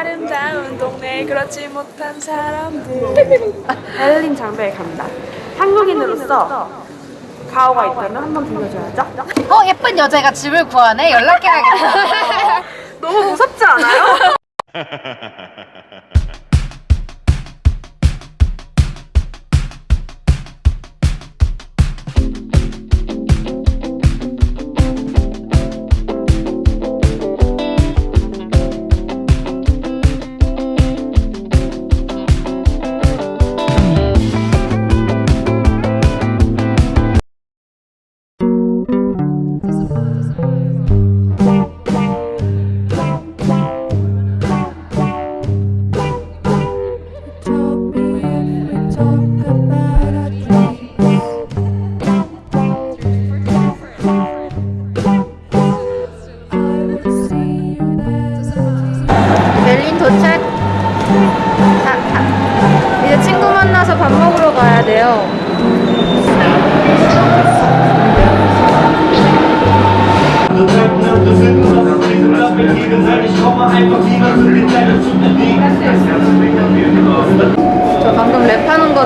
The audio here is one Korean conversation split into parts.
아름다운 동네 그렇지 못한 사람들. 베를린 장벽에 간다. 한국인으로서 가오가 있다면 한 번 들려줘야죠. 어 예쁜 여자가 집을 구하네. 연락해야겠다. 너무 무섭지 않아요?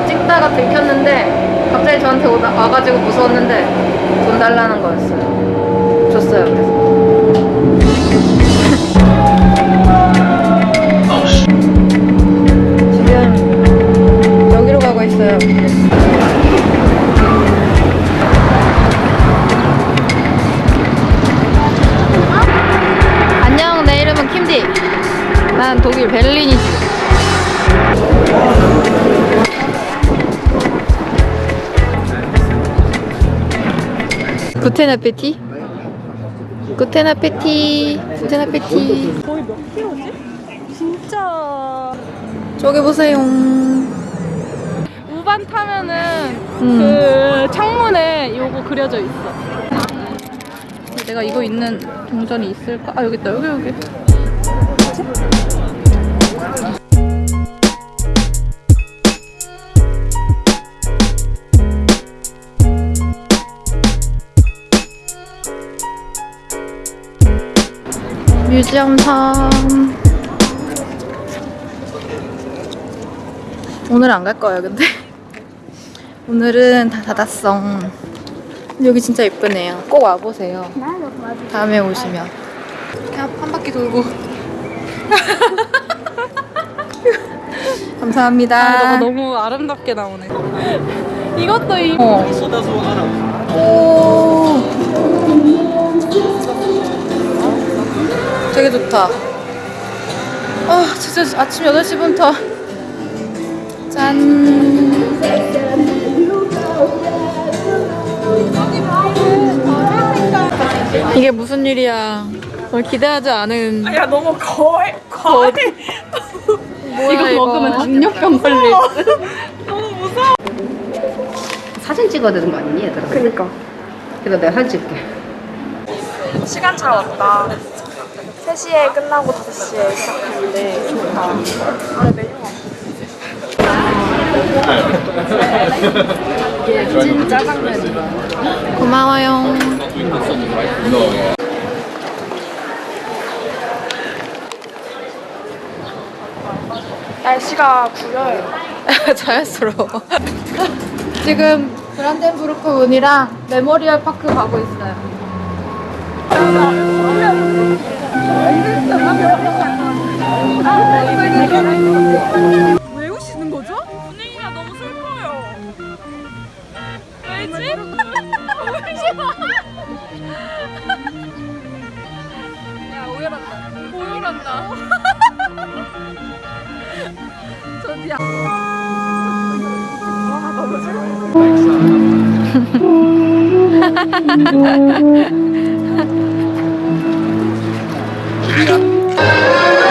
찍다가 들켰는데 갑자기 저한테 오다, 와가지고 무서웠는데 돈 달라는 거였어요 줬어요 그래서 지금 여기로 가고 있어요. 안녕, 내 이름은 킴디. 난 독일 베를린이지. 아페티? 구텐 아페티. 구텐 아페티. 거의 몇 킬로지? 진짜 저기 보세요. 우반 타면은 음. 그 창문에 요거 그려져 있어 내가 이거 있는 동전이 있을까? 아 여기 있다 여기 여기 뮤지엄 3 오늘 안 갈 거예요 근데. 오늘은 다 닫았어. 여기 진짜 예쁘네요. 꼭 와보세요. 다음에 오시면. 그냥 한 바퀴 돌고. 감사합니다. 아, 너가 너무 아름답게 나오네. 이것도 이 어. 오 되게 좋다. 아 진짜 아침 8시부터 짠. 이게 무슨 일이야? 널 기대하지 않은. 야 너무 거의 거의 뭐야, 이거 먹으면 당뇨병 걸릴 너무 무서워. 사진 찍어야 되는 거 아니니 얘들아? 그니까. 그래서 내가 사진 찍게. 시간차 왔다 3시에 끝나고 5시에 시작했는데 좋다. 아 메뉴가 찐 짜장면이야. 고마워요. 날씨가 구려요. 자연스러워. 지금 브란덴부르크 문이랑 메모리얼 파크 가고 있어요 왜 우시는 거죠? 분위기가 너무 슬퍼요 왜지? 울지 마 야, 오열한다. 오열한다. 저기야. 와, 너무 슬퍼. 독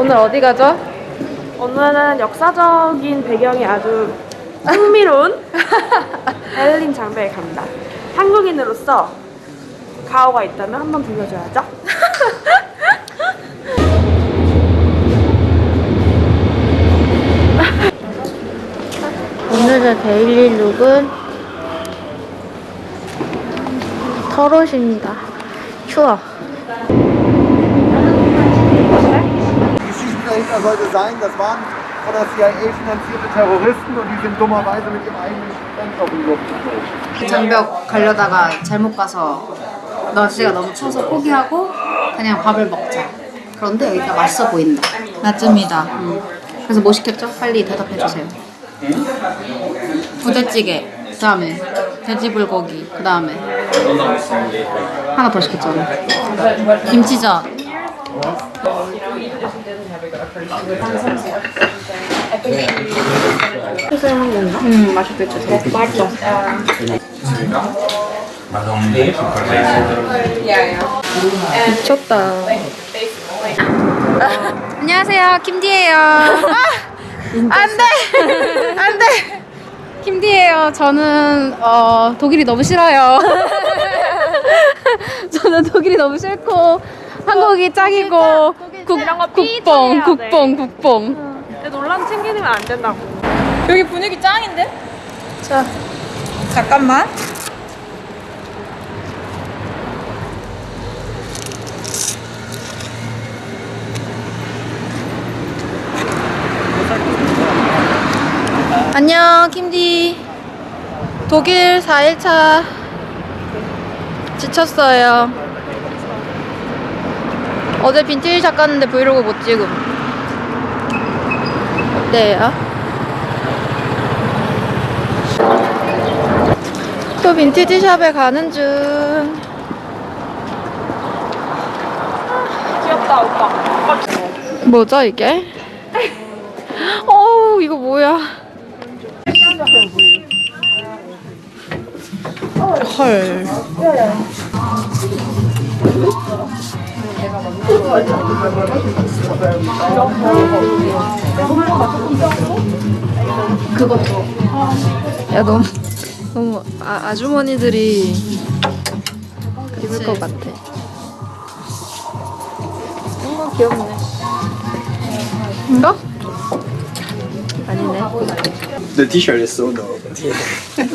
오늘 어디 가죠? 오늘은 역사적인 배경이 아주 흥미로운 베를린 장벽에 갑니다. 한국인으로서 가오가 있다면 한번 들려줘야죠. 오늘의 daily look은 털옷입니다. 추워. Die Geschichte dahinter sollte sein, das waren von der CIA finanzierte Terroristen und die sind dummerweise mit ihrem eigenen Sprengstoff in die Luft geflogen. 장벽 가려다가 잘못 가서 날씨가 너무 추워서 포기하고 그냥 밥을 먹자. 그런데 여기가 맛있어 보인다. 맞습니다. 그래서 뭐 시켰죠? 빨리 대답해 주세요. 부대찌개, 그 다음에 돼지불고기, 그 다음에 하나 더 시켰잖아. 김치전. 미쳤다. 안녕하세요, 김디예요. 안돼, 안돼. 김디예요. 저는 어, 독일이 너무 싫어요. 저는 독일이 너무 싫고 한국이 짱이고 국, 국뽕, 국뽕, 국뽕. 근데 논란 챙기면 안 된다고. 여기 분위기 짱인데? 자, 잠깐만. 안녕, 김디. 독일 4일차 지쳤어요. 어제 빈티지 샵 갔는데 브이로그 못 찍음. 어때요? 또 빈티지 샵에 가는 중. 귀엽다 오빠. 뭐죠 이게? 어우 이거 뭐야? 헐. 그것도. 야 너무 너무 아, 아주머니들이 입을 것 같아. 뭔가 귀엽네. 이거? 아니네. The T-shirt is so dope.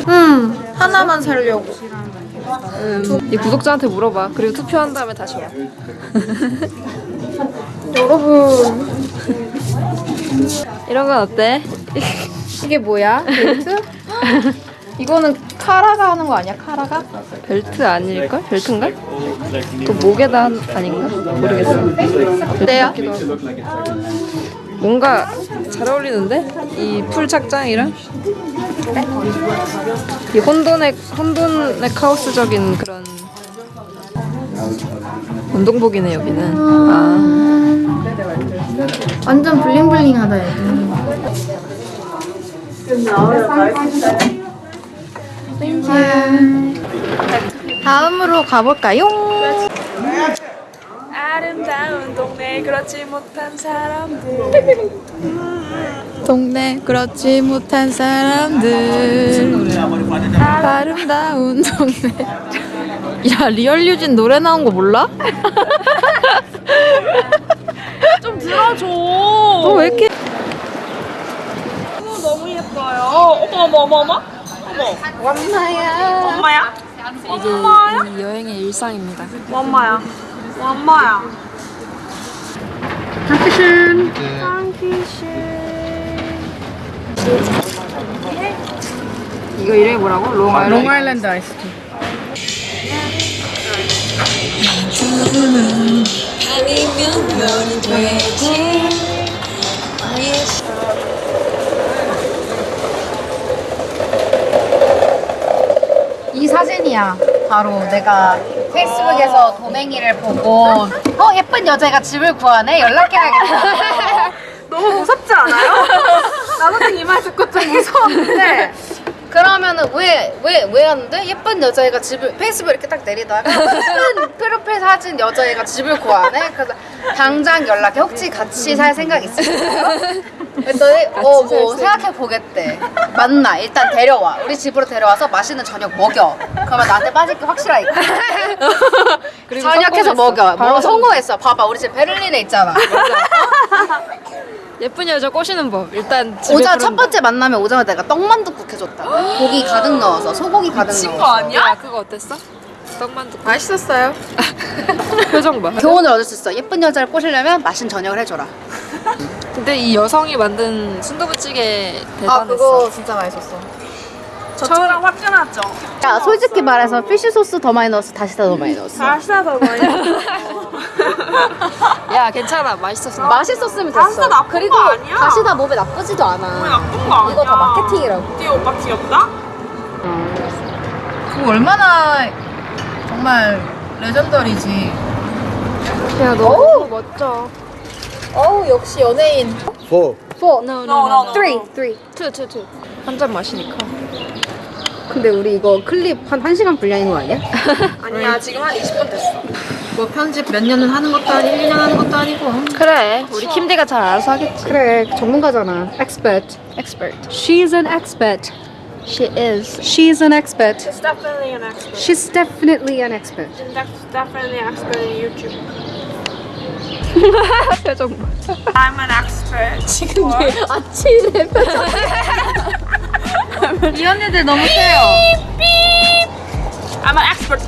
음, 하나만 살려고. 음, 이 구독자한테 물어봐. 그리고 투표한 다음에 다시 와. 여러분. 이런 건 어때? 이게 뭐야? 벨트? 이거는 카라가 하는 거 아니야? 카라가? 벨트 아닐걸? 벨트인가? 또 목에다 한- 아닌가? 모르겠어. 어때요? 뭔가 잘 어울리는데? 이 풀 착장이랑? 이 혼돈의, 혼돈의 카오스적인 그런 운동복이네 여기는 아 완전 블링블링하다 여기. 다음으로 가볼까요? 아름다운 동네 그렇지 못한 사람들. 동네 그렇지 못한 사람들 아름다운 동네 야 real 유진 노래 나온 거 몰라? 좀 들어줘. 너왜 이렇게 너무 너무 예뻐요. 어머 어머 어머 어머. 어머. 엄마야 엄마야? 엄마야? 이 여행의 일상입니다 엄마야. 엄마야. 이거 이름이 뭐라고? Long Island Long Island iced tea. 이 사진이야. 바로 내가 페이스북에서 도맹이를 보고 어 예쁜 여자가 집을 구하네 연락해야겠다. 너무 무섭지 않아요? 나도 이말 듣고 좀 무서웠는데. 그러면은 왜 왜 왜 하는데 예쁜 여자애가 집을 페이스북 이렇게 딱 내리다가 예쁜 프로필 사 빠진 여자애가 집을 구하네. 그래서 당장 연락해. 혹시 같이 살 생각 있으세요? 그랬더니 어뭐 생각해 보겠대. 맞나? 일단 데려와. 우리 집으로 데려와서 맛있는 저녁 먹여. 그러면 나한테 빠질 게 확실하니까. 저녁해서 먹여. 뭐 성공했어. 봐봐, 우리 집 베를린에 있잖아. 예쁜 여자 꼬시는 법. 일단 오자 첫. 번째 만남에 오자마자 내가 떡만둣국 해줬다. 고기 가득 넣어서 소고기 가득 미친 거 넣어서. 아니야? 야 그거 어땠어? 떡만두 맛있었어요. 표정 봐. 교훈을 얻을 수 있어. 예쁜 여자를 꼬시려면 맛있는 저녁을 해줘라. 근데 이 여성이 만든 순두부찌개 아 대단했어. 그거 진짜 맛있었어. 저랑 화끈하죠? 야 솔직히 말해서 피쉬 소스 더 많이 넣었어. 다시다 더 많이 넣었어. 다시다 더 많이 야 괜찮아 맛있었어. 맛있었으면 됐어. 다시다 나쁜 그리고 거 아니야? 다시다 몸에 나쁘지도 않아. 나쁜 거 아니야 이거 다 마케팅이라고. 띠 오빠 귀엽다? 그거 얼마나 정말 레전더리지. 야 너무 멋져. 어우 역시 연예인. Four. Four, No No, no, no. three, three. two, two, two. 한잔 마시니까. 근데 우리 이거 클립 한 1시간 분량인 거 아니야? 아니야 지금 한 20분 됐어 뭐 편집 몇 년은 하는 것도 아니고 1년 하는 것도 아니고. 그래. 우리 킴디가 잘 알아서 하겠지. 그래 전문가잖아. Expert. Expert. She's an expert. She is. She's an expert. She's definitely an expert She's definitely an expert. She's def- definitely an expert in YouTube 표정 봐. I'm an expert 지금 아치래 표정. 이 언니들 너무 세요. I'm an expert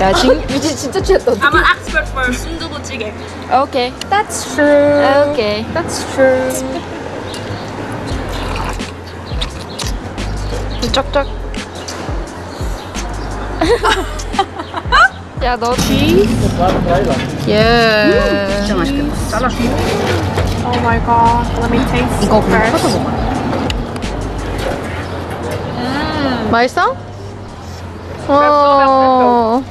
야 진, 미지 진짜 취했다. I'm an expert for 순두부찌개 오케이. That's true. 오케이. That's true. 쩍쩍. 야, 너 뒤? 예. 진짜 맛있겠다. 잘라줘. Oh my god Let me taste 이거 그냥 쳐서 먹어. 맛있어? 어.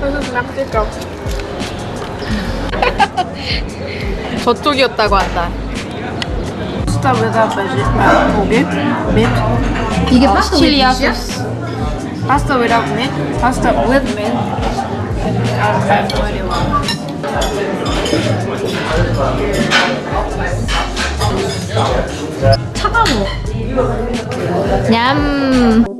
This is Mexico 저쪽이었다고 한다. Pasta without veggie uh, 고기 meat 이게 파스타 왜 소스. Pasta without meat Pasta with meat have no idea why 냠.